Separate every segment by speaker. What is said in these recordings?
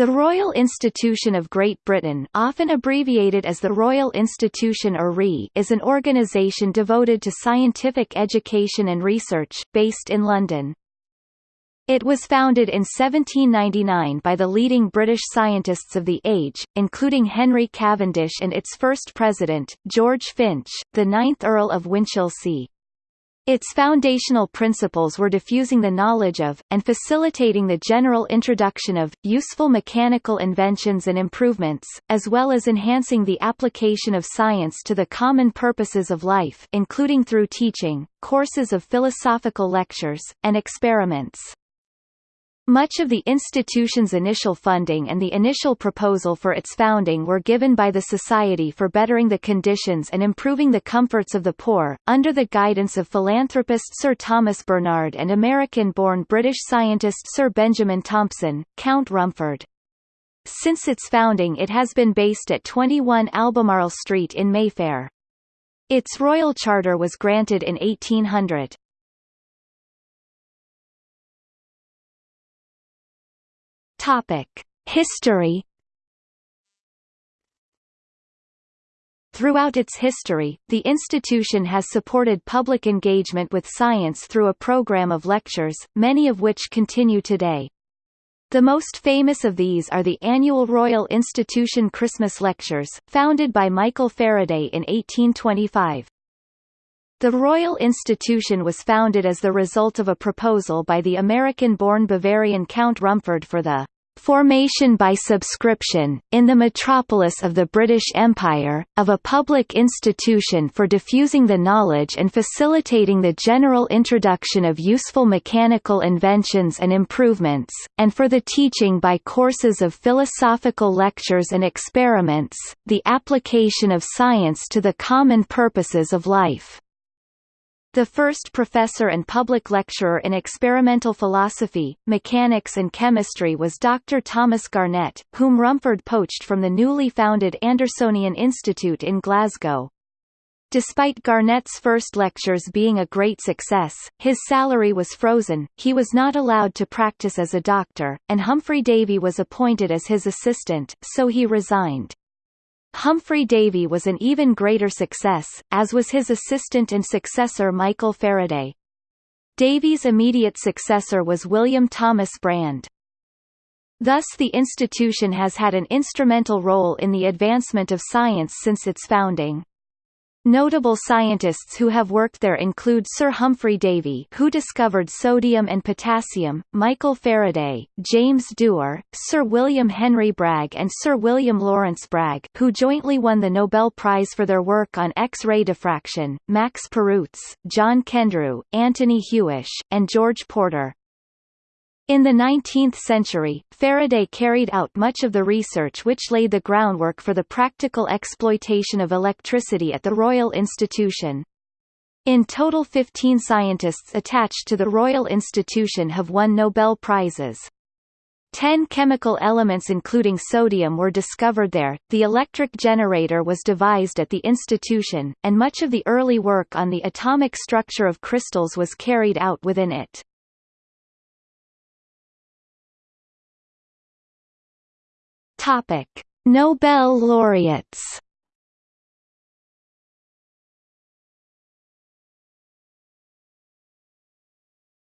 Speaker 1: The Royal Institution of Great Britain often abbreviated as the Royal Institution or RI is an organisation devoted to scientific education and research, based in London. It was founded in 1799 by the leading British scientists of the age, including Henry Cavendish and its first president, George Finch, the ninth Earl of Winchilsea. Its foundational principles were diffusing the knowledge of, and facilitating the general introduction of, useful mechanical inventions and improvements, as well as enhancing the application of science to the common purposes of life including through teaching, courses of philosophical lectures, and experiments. Much of the institution's initial funding and the initial proposal for its founding were given by the Society for Bettering the Conditions and Improving the Comforts of the Poor, under the guidance of philanthropist Sir Thomas Bernard and American-born British scientist Sir Benjamin Thompson, Count Rumford. Since its founding it has been based at 21 Albemarle Street in Mayfair. Its royal charter was granted in 1800. Topic: History Throughout its history, the institution has supported public engagement with science through a program of lectures, many of which continue today. The most famous of these are the annual Royal Institution Christmas Lectures, founded by Michael Faraday in 1825. The Royal Institution was founded as the result of a proposal by the American-born Bavarian Count Rumford for the formation by subscription, in the metropolis of the British Empire, of a public institution for diffusing the knowledge and facilitating the general introduction of useful mechanical inventions and improvements, and for the teaching by courses of philosophical lectures and experiments, the application of science to the common purposes of life. The first professor and public lecturer in experimental philosophy, mechanics and chemistry was Dr. Thomas Garnett, whom Rumford poached from the newly founded Andersonian Institute in Glasgow. Despite Garnett's first lectures being a great success, his salary was frozen, he was not allowed to practice as a doctor, and Humphry Davy was appointed as his assistant, so he resigned. Humphry Davy was an even greater success, as was his assistant and successor Michael Faraday. Davy's immediate successor was William Thomas Brande. Thus the institution has had an instrumental role in the advancement of science since its founding. Notable scientists who have worked there include Sir Humphry Davy who discovered sodium and potassium, Michael Faraday, James Dewar, Sir William Henry Bragg and Sir William Lawrence Bragg who jointly won the Nobel Prize for their work on X-ray diffraction, Max Perutz, John Kendrew, Anthony Hewish, and George Porter. In the 19th century, Faraday carried out much of the research which laid the groundwork for the practical exploitation of electricity at the Royal Institution. In total 15 scientists attached to the Royal Institution have won Nobel Prizes. Ten chemical elements including sodium were discovered there, the electric generator was devised at the institution, and much of the early work on the atomic structure of crystals was carried out within it. Topic: Nobel laureates.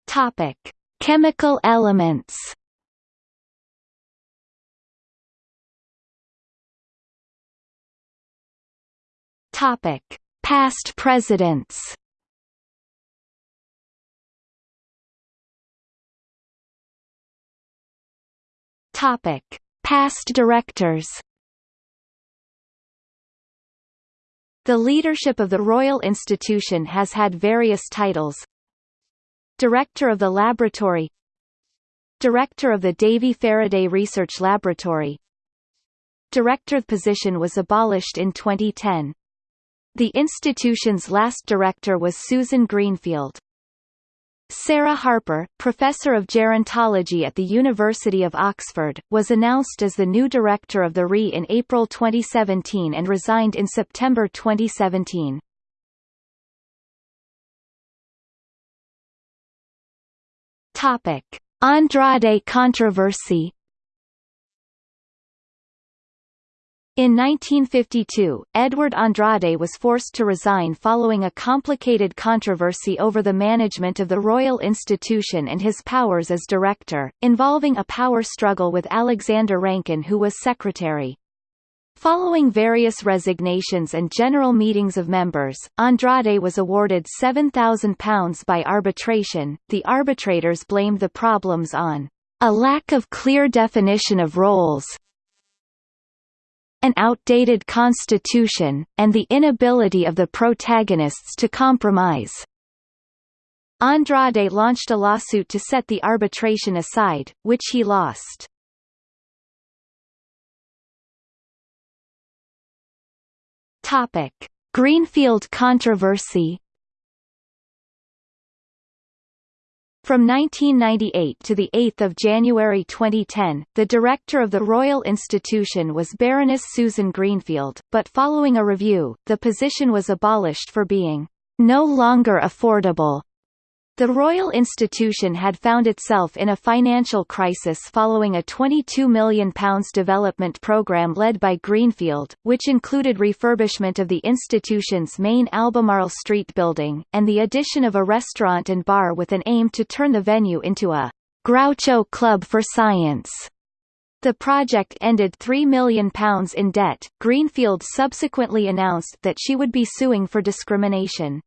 Speaker 1: Topic: Chemical elements. Topic: Past presidents. Topic: Past directors The leadership of the Royal Institution has had various titles Director of the Laboratory Director of the Davy Faraday Research Laboratory Director position was abolished in 2010. The institution's last director was Susan Greenfield. Sarah Harper, professor of gerontology at the University of Oxford, was announced as the new director of the RI in April 2017 and resigned in September 2017. Topic: Andrade controversy In 1952, Edward Andrade was forced to resign following a complicated controversy over the management of the Royal Institution and his powers as director, involving a power struggle with Alexander Rankine who was secretary. Following various resignations and general meetings of members, Andrade was awarded £7,000 by arbitration. The arbitrators blamed the problems on a lack of clear definition of roles, an outdated constitution, and the inability of the protagonists to compromise. Andrade launched a lawsuit to set the arbitration aside, which he lost. Topic: Greenfield controversy From 1998 to 8 January 2010, the director of the Royal Institution was Baroness Susan Greenfield, but following a review, the position was abolished for being no longer affordable the Royal Institution had found itself in a financial crisis following a £22 million development programme led by Greenfield, which included refurbishment of the institution's main Albemarle Street building, and the addition of a restaurant and bar with an aim to turn the venue into a Groucho Club for Science. The project ended £3 million in debt. Greenfield subsequently announced that she would be suing for discrimination.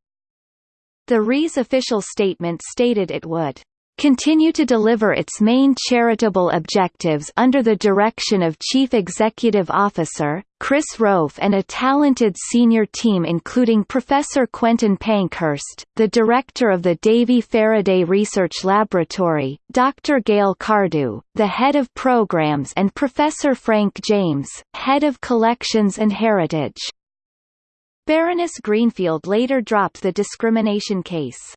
Speaker 1: The RI's official statement stated it would continue to deliver its main charitable objectives under the direction of Chief Executive Officer, Chris Rofe and a talented senior team including Professor Quentin Pankhurst, the director of the Davy Faraday Research Laboratory, Dr. Gail Cardew, the head of programs and Professor Frank James, head of collections and heritage. Baroness Greenfield later dropped the discrimination case.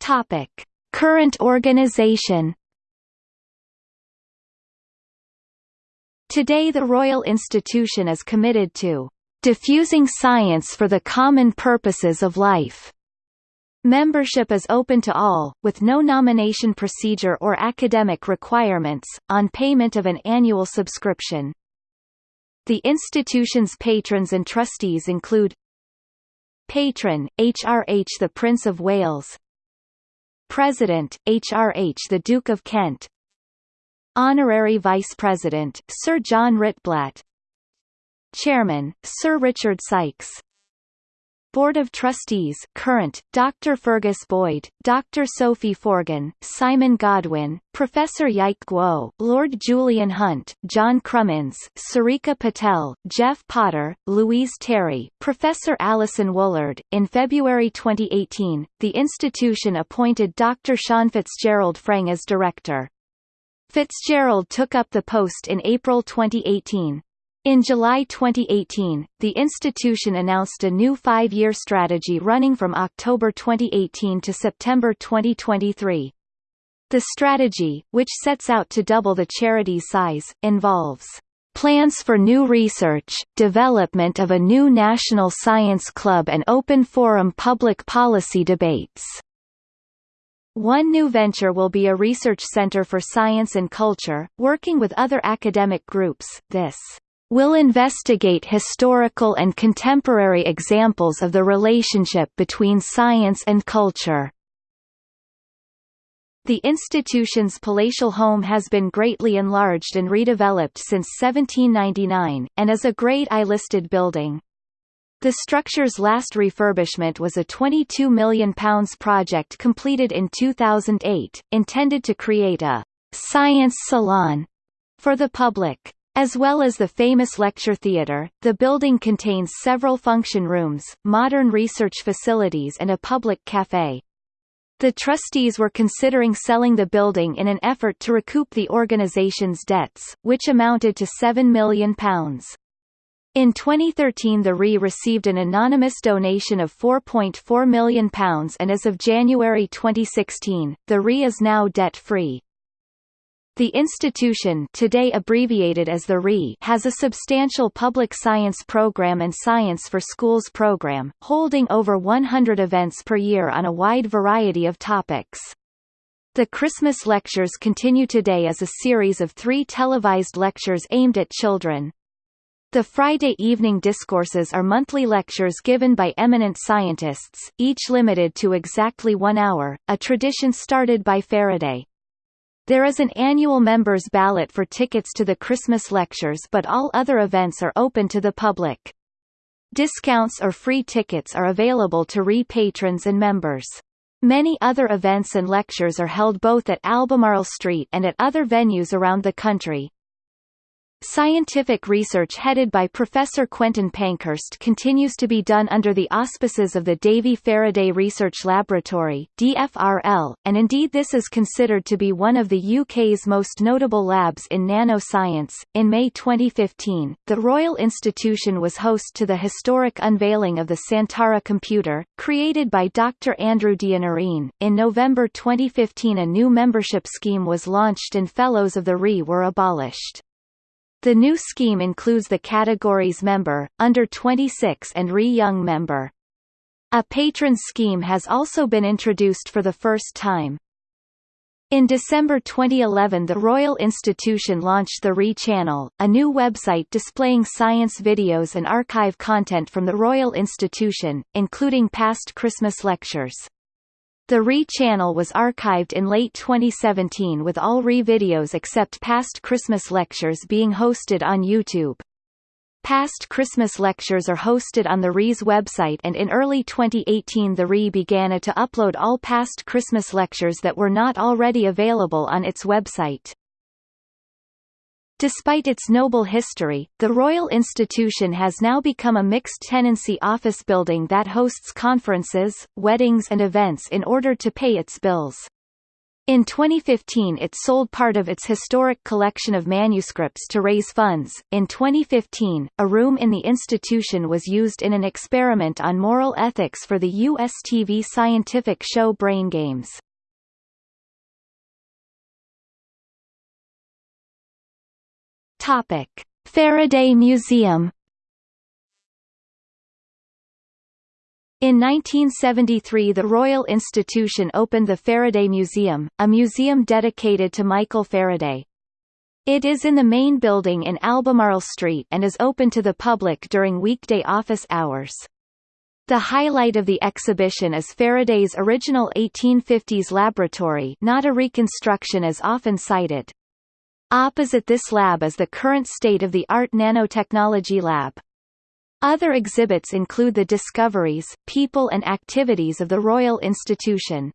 Speaker 1: Topic: Current organization. Today the Royal Institution is committed to diffusing science for the common purposes of life Membership is open to all, with no nomination procedure or academic requirements, on payment of an annual subscription. The institution's patrons and trustees include Patron, HRH the Prince of Wales. President, HRH the Duke of Kent. Honorary Vice President, Sir John Ritblat Chairman, Sir Richard Sykes Board of Trustees current, Dr. Fergus Boyd, Dr. Sophie Forgan, Simon Godwin, Professor Yike Guo, Lord Julian Hunt, John Crummins, Sarika Patel, Jeff Potter, Louise Terry, Professor Alison Woollard. In February 2018, the institution appointed Dr. Sean Fitzgerald FREng as director. Fitzgerald took up the post in April 2018. In July 2018, the institution announced a new five-year strategy running from October 2018 to September 2023. The strategy, which sets out to double the charity's size, involves plans for new research, development of a new national science club and open forum public policy debates. One new venture will be a research center for science and culture, working with other academic groups. This will investigate historical and contemporary examples of the relationship between science and culture. The institution's palatial home has been greatly enlarged and redeveloped since 1799, and is a Grade I listed building. The structure's last refurbishment was a £22 million project completed in 2008, intended to create a «science salon» for the public. As well as the famous lecture theatre, the building contains several function rooms, modern research facilities and a public café. The trustees were considering selling the building in an effort to recoup the organisation's debts, which amounted to £7 million. In 2013 the RI received an anonymous donation of £4.4 million and as of January 2016, the RI is now debt-free. The institution today abbreviated as the RI has a substantial public science program and Science for Schools program, holding over 100 events per year on a wide variety of topics. The Christmas lectures continue today as a series of three televised lectures aimed at children. The Friday evening discourses are monthly lectures given by eminent scientists, each limited to exactly one hour, a tradition started by Faraday. There is an annual members ballot for tickets to the Christmas lectures but all other events are open to the public. Discounts or free tickets are available to RI patrons and members. Many other events and lectures are held both at Albemarle Street and at other venues around the country. Scientific research headed by Professor Quentin Pankhurst continues to be done under the auspices of the Davy Faraday Research Laboratory DFRL, and indeed this is considered to be one of the UK's most notable labs in nanoscience. In May 2015, the Royal Institution was host to the historic unveiling of the Santara computer, created by Dr. Andrew D'Iannarine. In November 2015 a new membership scheme was launched and Fellows of the RI were abolished. The new scheme includes the categories member, under 26 and re-young member. A patron scheme has also been introduced for the first time. In December 2011 the Royal Institution launched the RI Channel, a new website displaying science videos and archive content from the Royal Institution, including past Christmas lectures. The RI channel was archived in late 2017 with all RI videos except past Christmas lectures being hosted on YouTube. Past Christmas lectures are hosted on the RI's website and in early 2018 the RE began to upload all past Christmas lectures that were not already available on its website. Despite its noble history, the Royal Institution has now become a mixed-tenancy office building that hosts conferences, weddings and events in order to pay its bills. In 2015 it sold part of its historic collection of manuscripts to raise funds. In 2015, a room in the institution was used in an experiment on moral ethics for the US TV scientific show Brain Games. Topic: Faraday Museum. In 1973 the Royal Institution opened the Faraday Museum, a museum dedicated to Michael Faraday. It is in the main building in Albemarle Street and is open to the public during weekday office hours. The highlight of the exhibition is Faraday's original 1850s laboratory not a reconstruction as often cited. Opposite this lab is the current state-of-the-art nanotechnology lab. Other exhibits include the discoveries, people and activities of the Royal Institution.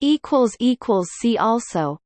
Speaker 1: See also